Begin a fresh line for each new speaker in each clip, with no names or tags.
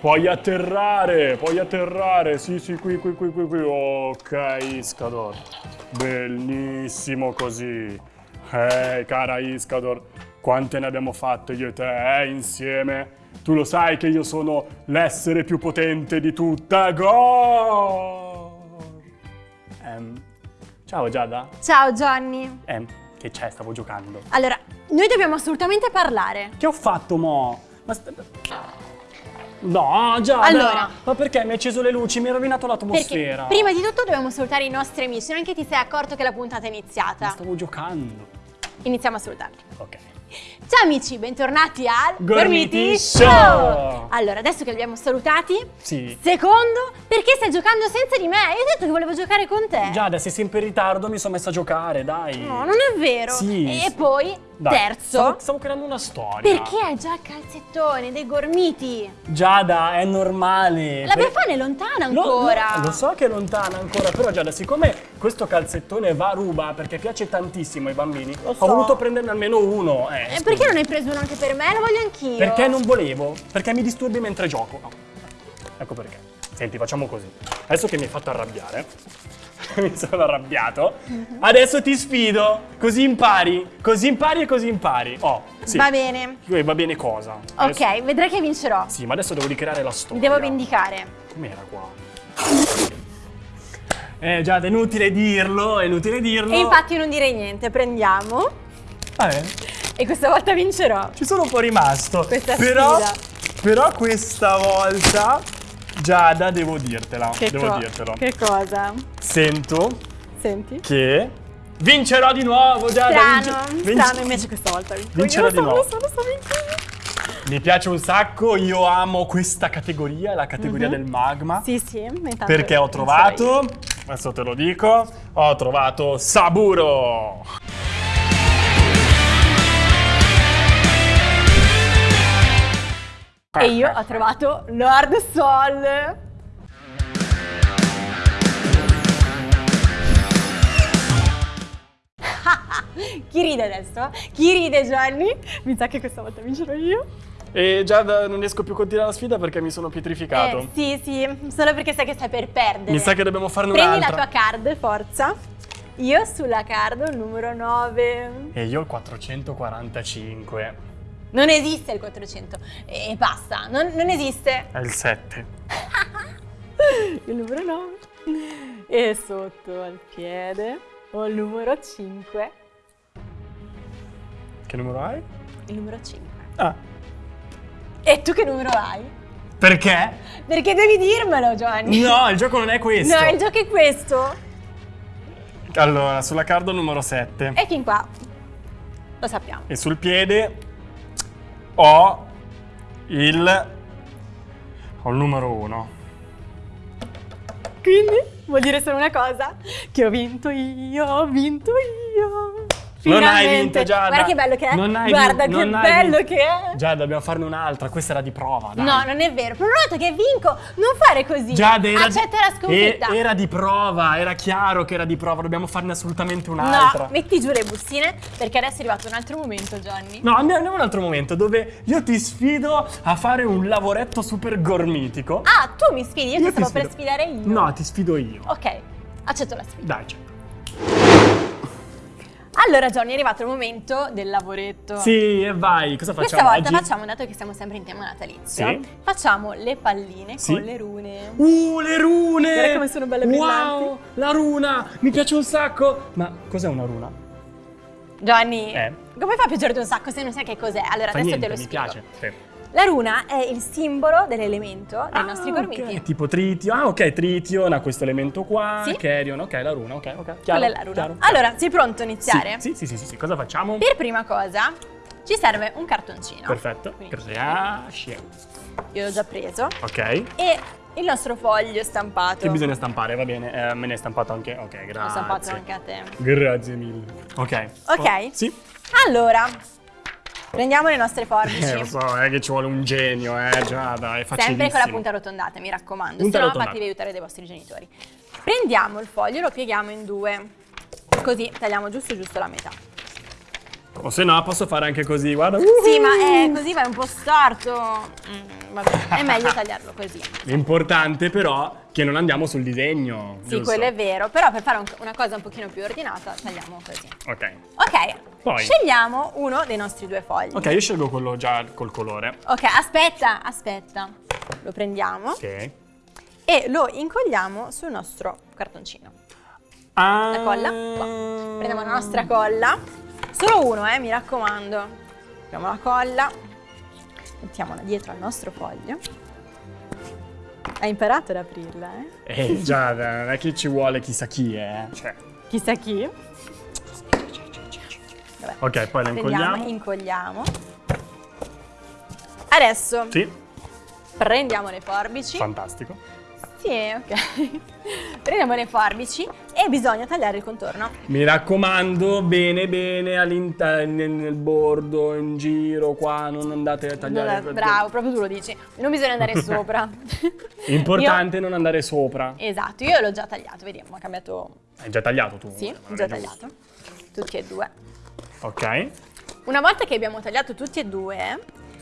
puoi atterrare, puoi atterrare. Sì, sì, qui, qui, qui, qui, qui. Ok, Iscador. Bellissimo così. Eh, cara Iscador, quante ne abbiamo fatte io e te, eh, insieme? Tu lo sai che io sono l'essere più potente di tutta Gor. Ehm, ciao Giada.
Ciao Johnny.
Ehm, che c'è? Stavo giocando.
Allora, noi dobbiamo assolutamente parlare.
Che ho fatto, mo? Ma No, Giada!
Allora.
Ma perché mi hai acceso le luci? Mi hai rovinato l'atmosfera.
prima di tutto dobbiamo salutare i nostri amici, neanche ti sei accorto che la puntata è iniziata.
Ma stavo giocando.
Iniziamo a salutarli.
Ok.
Ciao amici, bentornati al
Gormiti Show!
Allora, adesso che li abbiamo salutati,
Sì.
secondo, perché stai giocando senza di me? Io ho detto che volevo giocare con te.
Giada, sei sempre in ritardo, mi sono messa a giocare, dai.
No, non è vero.
Sì.
E poi,
Dai,
terzo,
Stavo, stavo creando una storia.
perché hai già il calzettone dei gormiti?
Giada, è normale.
La
Per-
Befana è lontana
Lo-
ancora.
Lo, lo so che è lontana ancora, però Giada, siccome questo calzettone va a ruba perché piace tantissimo ai bambini,
so.
ho voluto prenderne almeno uno. Eh,
E
scusa.
Perché non hai preso uno anche per me? Lo voglio anch'io.
Perché non volevo? Perché mi disturbi mentre gioco. No. Ecco perché. Senti, facciamo così. Adesso che mi hai fatto arrabbiare, mi sono arrabbiato,
Mhm.
adesso ti sfido. Così impari, così impari e così impari. Oh, sì.
Va bene.
Eh, Va bene cosa? Adesso-
Ok, vedrai che vincerò.
Sì, ma adesso devo ricreare la
Mi
storia.
devo vendicare.
Com'era qua? Eh, già, è inutile dirlo, è inutile dirlo.
E infatti non direi niente, prendiamo.
Vabbè,
E questa volta vincerò.
ci sono un po' rimasto.
Questa
però,
sfida.
però questa volta, Giada, devo dirtela. devo
co-
dirtelo.
Che cosa?
Sento
Senti?
che vincerò di nuovo, Giada.
Strano,
vince- vince-
strano, invece questa volta vinco.
Vincerò
Io lo
di nuovo.
lo so, lo so, vinco io.
Mi piace un sacco, io amo questa categoria, la categoria
Mhm.
del magma.
Sì, sì, intanto
Perché ho trovato, adesso te lo dico, ho trovato Saburo.
E io ho trovato Lord Sol. Chi ride adesso? Chi ride Gianni? Mi sa che questa volta vincerò io.
E Giada non riesco più a continuare la sfida perché mi sono pietrificato.
Eh, sì, sì, solo perché sai che stai per perdere.
Mi sa che dobbiamo farne
Prendi la
un'altra.
tua card, forza. Io sulla card il numero 9.
E io il 445.
Non esiste il 400. E basta, non, non esiste.
È il 7.
Il numero 9. E sotto al piede ho il numero 5.
Che numero hai?
Il numero 5.
Ah,
E tu che numero hai?
perché?
Perché devi dirmelo, Giovanni.
No, il gioco non è questo.
No, il gioco è questo.
Allora, sulla carta numero 7.
E fin qua. Lo sappiamo.
E sul piede ho il... Ho il numero 1.
Quindi vuol dire solo una cosa: che ho vinto io, ho vinto io.
Non hai
Finalmente.
vinto, Giada.
Guarda che bello che è.
Non hai
Guarda
vinto,
che bello
vinto.
che è.
Già, dobbiamo farne un'altra. Questa era di prova, dai.
No, non è vero. Volta che vinco, non fare così.
Giada, era
Accetta la sconfitta.
e- era di prova, era chiaro che era di prova, dobbiamo farne assolutamente un'altra.
No, metti giù le bustine perché adesso è arrivato un altro momento, Johnny.
No, andiamo a un altro momento dove io ti sfido a fare un lavoretto super gormitico.
Ah, tu mi sfidi, io,
Io
ti stavo
ti
per sfidare io.
No, ti sfido io.
Ok, accetto la sfida.
Dai, certo.
Allora, Johnny, è arrivato il momento del lavoretto.
Sì, e vai, cosa facciamo
Questa volta
oggi?
facciamo, dato che siamo sempre in tema natalizio,
Sì.
facciamo le palline
Sì.
con le rune.
Uh, le rune!
Guarda come sono belle brillanti.
Wow, la runa! Mi piace un sacco! Ma cos'è una runa?
Johnny,
Eh.
come fa a piacerti un sacco se non sai che cos'è? Allora,
Fa
adesso
niente,
te lo
mi
spiego.
piace. Sì.
La runa è il simbolo dell'elemento dei
Ah,
nostri gormiti.
tipo tritio. Ah, ok, Trition ha questo elemento qua.
Sì.
Carrion, ok, la runa, ok, ok. Chiaro,
Quella è la runa.
chiaro,
allora, sei pronto a iniziare?
Sì, sì, sì, sì, sì. Cosa facciamo?
Per prima cosa, ci serve un cartoncino.
Perfetto.
Quindi
Grazie.
io l'ho già preso.
Ok.
E il nostro foglio stampato.
Che bisogna stampare, va bene. Eh, me ne è stampato anche. Ok, grazie.
L'ho stampato anche a te.
Grazie mille. Ok.
Ok.
Oh, sì.
Allora, prendiamo le nostre forbici.
Eh, lo so, è che ci vuole un genio, eh, Giada, è facilissimo.
Sempre con la punta arrotondata, mi raccomando.
Punta
se no fatevi aiutare dai vostri genitori. Prendiamo il foglio, lo pieghiamo in due. Così tagliamo giusto giusto la metà.
O se no, posso fare anche così, guarda.
Sì, ma è così va un po' storto. Mm, vabbè, è meglio tagliarlo così.
L'importante però che non andiamo sul disegno.
Sì,
giusto?
quello è vero, però per fare un- una cosa un pochino più ordinata tagliamo così.
Ok.
Ok,
Poi?
scegliamo uno dei nostri due fogli.
Ok, io scelgo quello già col colore.
Ok, aspetta, aspetta. Lo prendiamo
Ok.
e lo incolliamo sul nostro cartoncino.
Ah.
La colla, qua. Prendiamo la nostra colla. Solo uno, eh, mi raccomando. Prendiamo la colla, mettiamola dietro al nostro foglio. Hai imparato ad aprirla, eh?
Eh, Giada, non è che ci vuole chissà chi, eh. Cioè.
Chissà chi. Vabbè.
Ok, poi la incolliamo.
incolliamo. Adesso
Sì,
prendiamo le forbici.
fantastico.
Sì, ok. prendiamo le forbici e bisogna tagliare il contorno.
Mi raccomando, bene, bene, all'interno, nel, bordo, in giro, qua, non andate a tagliare.
Non bravo, proprio tu lo dici. Non bisogna andare sopra.
Importante non andare sopra.
Io- esatto, io l'ho già tagliato, vediamo, ha cambiato.
Hai già tagliato tu?
Sì, ho già tagliato. Tutti e due.
Ok.
Una volta che abbiamo tagliato tutti e due,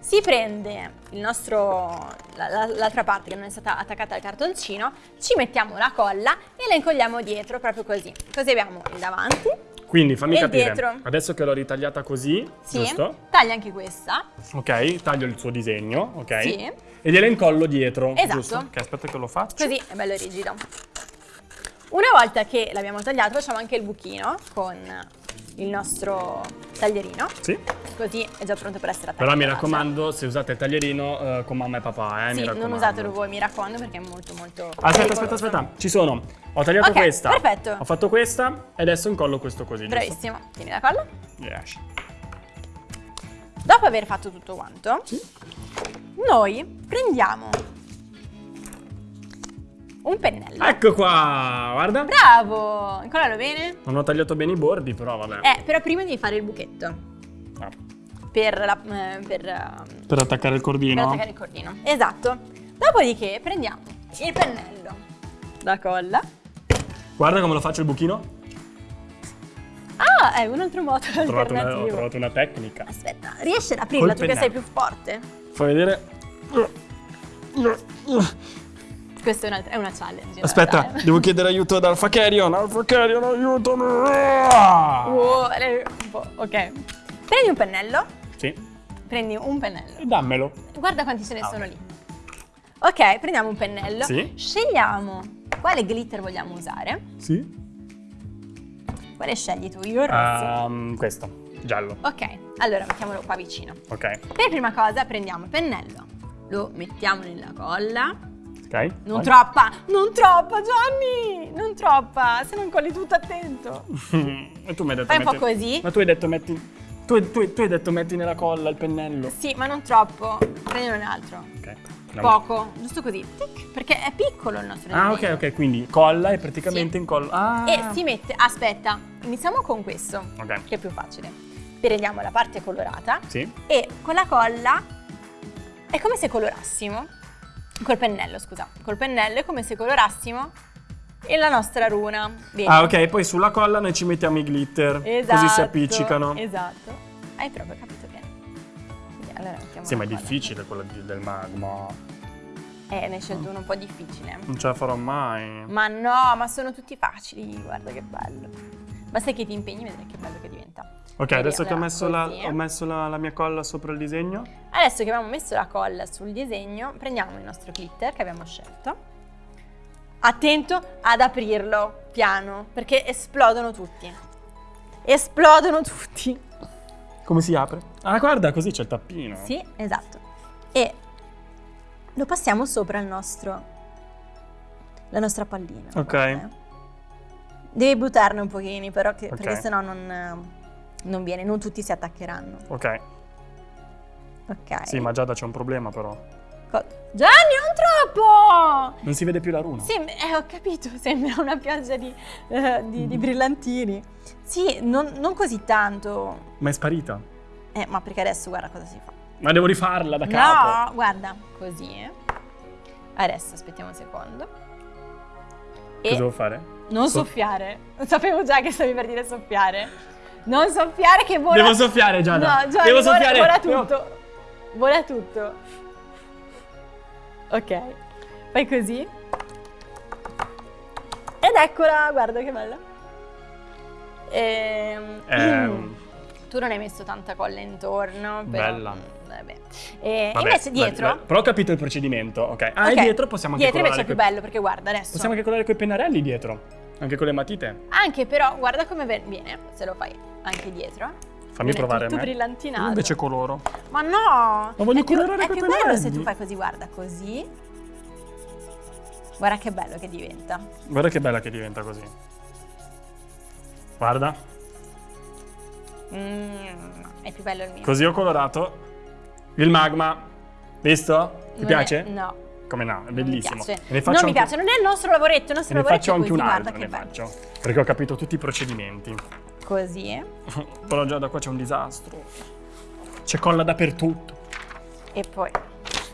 si prende il nostro, la- la- l'altra parte che non è stata attaccata al cartoncino, ci mettiamo la colla e la incolliamo dietro proprio così. Così abbiamo il davanti,
Quindi fammi
E
capire.
dietro.
Adesso che l'ho ritagliata così,
sì,
giusto?
taglia anche questa,
Ok, taglio il suo disegno, ok?
Sì.
E gliela incollo dietro.
Esatto.
Giusto? Ok, aspetta che lo faccio.
così è bello rigido. Una volta che l'abbiamo tagliato facciamo anche il buchino con il nostro taglierino,
Sì.
così è già pronto per essere attaccato.
Però mi raccomando, se usate il taglierino eh, con mamma e papà, eh,
Sì, non usatelo voi, mi raccomando, perché è molto molto
Aspetta, aspetta, aspetta. Ci sono. Ho tagliato
Ok,
questa.
perfetto.
Ho fatto questa e adesso incollo questo così. giusto?
Bravissimo. Tieni la colla.
Yes.
Dopo aver fatto tutto quanto,
Sì.
noi prendiamo un pennello.
Ecco qua, guarda.
Bravo! Incollalo bene.
Non ho tagliato bene i bordi, però vabbè.
Eh, però prima devi fare il buchetto
Ah.
per, la- eh, per, ehm,
Per attaccare il
per
cordino.
attaccare il cordino. Esatto. Dopodiché prendiamo il pennello, la colla.
Guarda come lo faccio il buchino.
Ah, è un altro modo
Ho trovato, una, ho trovato una tecnica.
Aspetta, riesci ad aprirla
Col
tu che sei più forte?
Fai vedere.
Questa è una, è una challenge.
Aspetta,
realtà, eh.
devo chiedere aiuto ad Alpha Carrion. Alpha Carrion, aiutami.
Wow, eh, un po', ok. Prendi un pennello.
Sì.
Prendi un pennello.
E dammelo.
Guarda quanti ce ne
Ah,
sono lì. Ok, prendiamo un pennello.
Sì.
Scegliamo quale glitter vogliamo usare.
Sì.
Quale scegli tu? Io rosso.
Um, questo, giallo.
Ok, allora mettiamolo qua vicino.
Ok.
Per prima cosa prendiamo il pennello. Lo mettiamo nella colla.
Ok.
Non
vai.
troppa, non troppa Johnny! Non troppa, se non colli tutto attento.
e tu mi hai detto
Fai un po'
metti-
così.
Ma tu hai detto metti. Tu, tu- tu hai detto metti nella colla il pennello.
Sì, ma non troppo. Prendi un altro.
Ok. Andiamo.
Poco, giusto così. Tic, perché è piccolo il nostro
Ah, ok, ok. Quindi colla e praticamente
Sì.
incollo. Ah.
E si mette, aspetta, iniziamo con questo,
Ok.
che è più facile. Prendiamo la parte colorata
Sì.
e con la colla è come se colorassimo, col pennello scusa, col pennello è come se colorassimo la nostra runa. Vedi?
Ah, ok. Poi sulla colla noi ci mettiamo i glitter.
Esatto.
Così si appiccicano.
Esatto. Hai proprio capito bene. Quindi, allora mettiamo
Sì, ma è
colla.
difficile quella di- del magma.
Eh, ne hai scelto uno un po' difficile.
Non ce la farò mai.
Ma no, ma sono tutti facili, guarda che bello. Basta che ti impegni, vedrai che bello che diventa.
Ok, adesso che ho messo, la, ho messo la, la mia colla sopra il disegno.
Adesso che abbiamo messo la colla sul disegno, prendiamo il nostro glitter che abbiamo scelto. Attento ad aprirlo piano, perché esplodono tutti. Esplodono tutti.
Come si apre? Ah, guarda, così c'è il tappino.
Sì, esatto. E lo passiamo sopra il nostro la nostra pallina.
Ok.
guarda. Devi buttarne un pochini, però, che-
Ok.
perché sennò non, non viene, non tutti si attaccheranno.
Ok.
Ok.
Sì, ma Giada c'è un problema però.
Co- Gianni, non troppo!
Non si vede più la runa.
Sem- eh, ho capito, sembra una pioggia di, eh, di- di brillantini. Sì, non, non così tanto.
Ma è sparita.
Eh, ma perché adesso guarda cosa si fa.
Ma devo rifarla da capo.
No, guarda, così. eh. Adesso aspettiamo un secondo. E
Cosa devo fare?
non
So-
soffiare. Sapevo già che stavi per dire soffiare. Non soffiare che vola.
Devo soffiare, Giada.
No, Gianni,
Devo
vola-
soffiare.
Vola
Devo-
tutto. Vola tutto. Ok. Fai così. Ed eccola, guarda che bella. Ehm,
Ehm,
Tu non hai messo tanta colla intorno. Però,
Bella.
Vabbè. E
vabbè,
invece dietro.
vai. Però ho capito il procedimento, ok. Ah,
Ok,
e dietro possiamo anche
Dietro invece
colorare
è più bello perché guarda adesso.
Possiamo anche colorare coi pennarelli dietro. Anche con le matite.
Anche però, guarda come viene se lo fai anche dietro.
Fammi
Viene
provare a
tutto
me.
brillantinato.
Io invece coloro.
Ma no!
Ma voglio
è più,
colorare
è
coi
più bello se tu fai così, guarda, così. Guarda che bello che diventa.
Guarda che bella che diventa così. Guarda,
Mm, è più bello il mio.
così ho colorato il magma. Visto? Ti
Non
piace?
è- no.
Come no, è
non mi
bellissimo.
piace.
Ne faccio
non mi piace, non è il nostro lavoretto, il nostro
ne
lavoretto
faccio
è
anche un altro, ne
bello.
faccio. Perché ho capito tutti i procedimenti.
Così.
Però già da qua c'è un disastro. C'è colla dappertutto.
E poi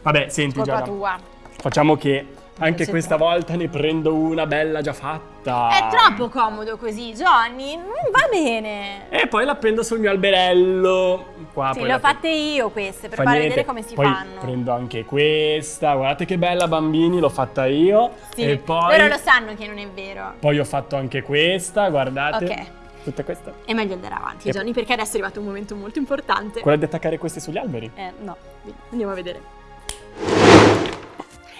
Vabbè, senti Giada,
tua.
facciamo che anche questa
troppo.
volta ne prendo una bella già fatta.
È troppo comodo così, Johnny. Non va bene.
E poi l'appendo sul mio alberello. Qua,
Sì, le ho
la-
fatte io queste per
Fa
far vedere come si
poi
fanno.
prendo anche questa. Guardate che bella, bambini, l'ho fatta io.
Sì,
e poi,
loro lo sanno che non è vero.
poi ho fatto anche questa, guardate.
Ok.
Tutte queste.
È meglio andare avanti,
E-
Johnny, perché adesso è arrivato un momento molto importante.
Quella di attaccare queste sugli alberi.
Eh, no, andiamo a vedere.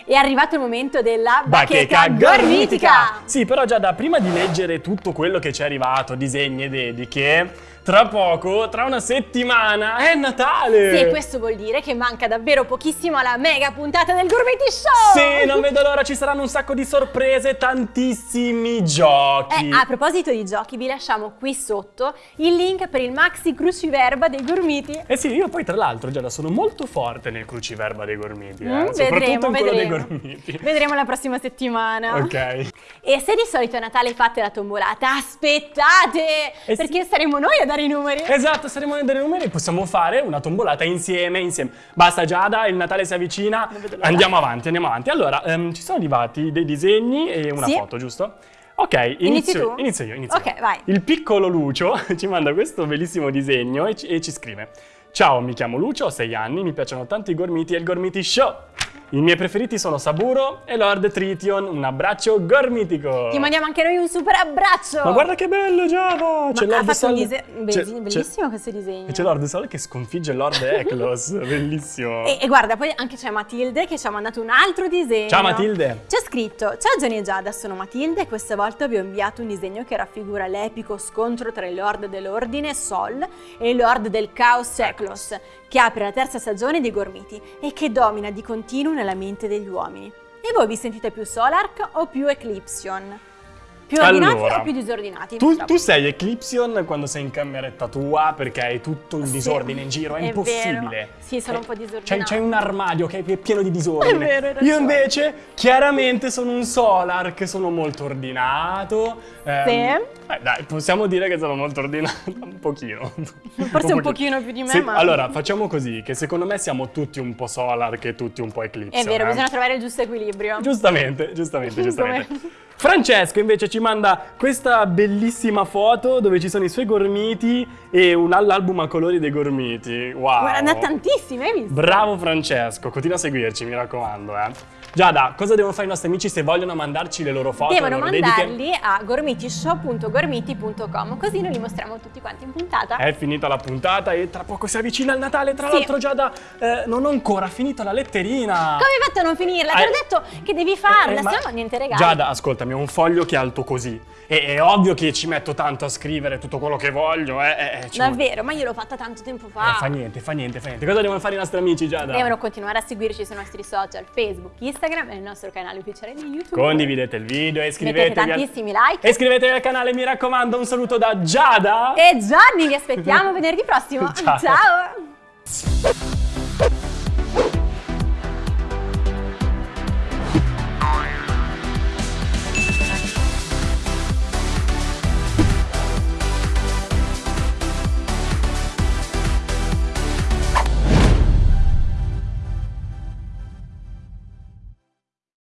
È arrivato il momento della bacheca, gormitica.
Sì, però già da prima di leggere tutto quello che ci è arrivato, disegni e dediche, tra poco, tra una settimana, è Natale!
Sì, questo vuol dire che manca davvero pochissimo alla mega puntata del Gourmeti Show!
Sì, non vedo l'ora, ci saranno un sacco di sorprese, tantissimi giochi.
Eh, a proposito di giochi, vi lasciamo qui sotto il link per il maxi cruciverba dei Gormiti.
Eh sì, io poi tra l'altro Giada sono molto forte nel cruciverba dei gormiti, eh?
Mm,
soprattutto
vedremo,
in quello dei gormiti.
Vedremo la prossima settimana.
Ok.
E se di solito a Natale fate la tombolata, aspettate!
Eh sì.
perché saremo noi a dare i numeri.
Esatto, saremo a dei numeri, possiamo fare una tombolata insieme, insieme. Basta Giada, il Natale si avvicina, andiamo avanti, andiamo avanti. Allora, ehm, ci sono arrivati dei disegni e una
Sì.
foto, giusto? Ok,
Inizi
inizio,
tu?
inizio io, inizio
Ok,
io.
vai.
Il piccolo Lucio ci manda questo bellissimo disegno e ci, e ci scrive Ciao, mi chiamo Lucio, ho 6 anni, mi piacciono tanto i gormiti e il Gormiti Show. I miei preferiti sono Saburo e Lord Trition, un abbraccio gormitico.
Ti mandiamo anche noi un super abbraccio!
Ma guarda che bello Giada! C'è Lord Sol-
dise- bellissimo questo disegno.
e c'è Lord Sol che sconfigge Lord Eklos, bellissimo.
E, e guarda, poi anche c'è Matilde che ci ha mandato un altro disegno.
Ciao Matilde.
C'è scritto: Ciao Johnny e Giada, sono Matilde e questa volta vi ho inviato un disegno che raffigura l'epico scontro tra il Lord dell'Ordine Sol e il Lord del Caos Eklos, che apre la terza stagione dei Gormiti e che domina di continuo nella mente degli uomini. E voi vi sentite più Solark o più Eclipsion? Più ordinati
Allora,
o più disordinati?
Tu,
No.
tu sei Eclipsion quando sei in cameretta tua perché hai tutto il
Sì,
disordine in giro, è,
è
impossibile.
vero. Sì, sono
Eh,
un po' disordinato.
C'hai, c'hai un armadio che è pieno di disordine.
È vero, ragione.
Io invece chiaramente sono un Solar che sono molto ordinato. ehm,
Sì.
eh, dai, possiamo dire che sono molto ordinato, un pochino.
Forse un pochino più di me,
Se-
ma-
Allora, facciamo così, che secondo me siamo tutti un po' Solar che tutti un po' Eclipsion.
È vero,
eh.
bisogna trovare il giusto equilibrio.
Giustamente, giustamente, giustamente. Francesco invece ci manda questa bellissima foto dove ci sono i suoi gormiti e un l'album a colori dei gormiti. Wow.
Guarda, tantissime, hai visto?
Bravo Francesco, continua a seguirci, mi raccomando, eh. Giada, cosa devono fare i nostri amici se vogliono mandarci le loro foto?
Devono
loro dediche?
mandarli a gormitishow.gormiti.com così noi li mostriamo tutti quanti in puntata.
È finita la puntata e tra poco si avvicina il Natale. Tra
Sì.
l'altro, Giada, eh, non ho ancora finito la letterina.
Come hai fatto a non finirla? Te
Ah,
l'ho detto che devi farla,
Eh, ma-
se no niente regali.
Giada, ascoltami, ho un foglio che è alto così. E è ovvio che ci metto tanto a scrivere tutto quello che voglio, eh. eh, eh,
Davvero, ma io l'ho fatta tanto tempo
Eh,
fa.
fa niente, fa niente, fa niente. Cosa devono fare i nostri amici, Giada?
Devono continuare a seguirci sui nostri social, Facebook, Instagram e il nostro canale ufficiale di YouTube.
Condividete il video e iscrivetevi
Mettete
al...
tantissimi like.
E iscrivetevi al canale, mi raccomando. Un saluto da Giada.
E Gianni, vi aspettiamo venerdì prossimo.
Ciao.
Ciao.